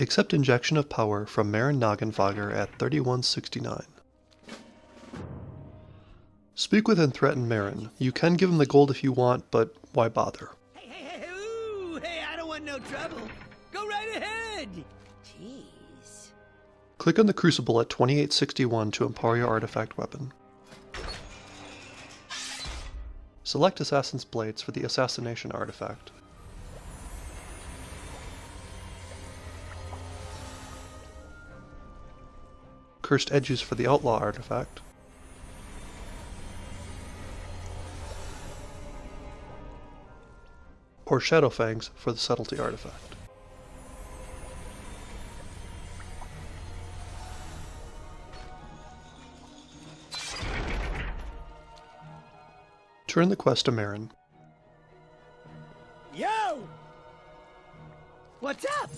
Accept injection of power from Marin Noggenfogger at 3169. Speak with and threaten Marin. You can give him the gold if you want, but why bother? Hey, hey, hey, ooh, hey, I don't want no trouble. Go right ahead. Jeez. Click on the crucible at 2861 to empower your artifact weapon. Select Assassin's Blades for the Assassination artifact. Cursed Edges for the Outlaw artifact. Or Shadowfangs for the Subtlety artifact. Turn the quest to Marin. Yo! What's up?